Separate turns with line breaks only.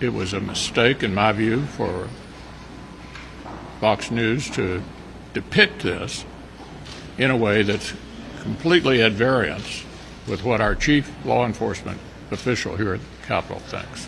it was a mistake, in my view, for Fox News to depict this in a way that's completely at variance with what our chief law enforcement official here at the Capitol thinks.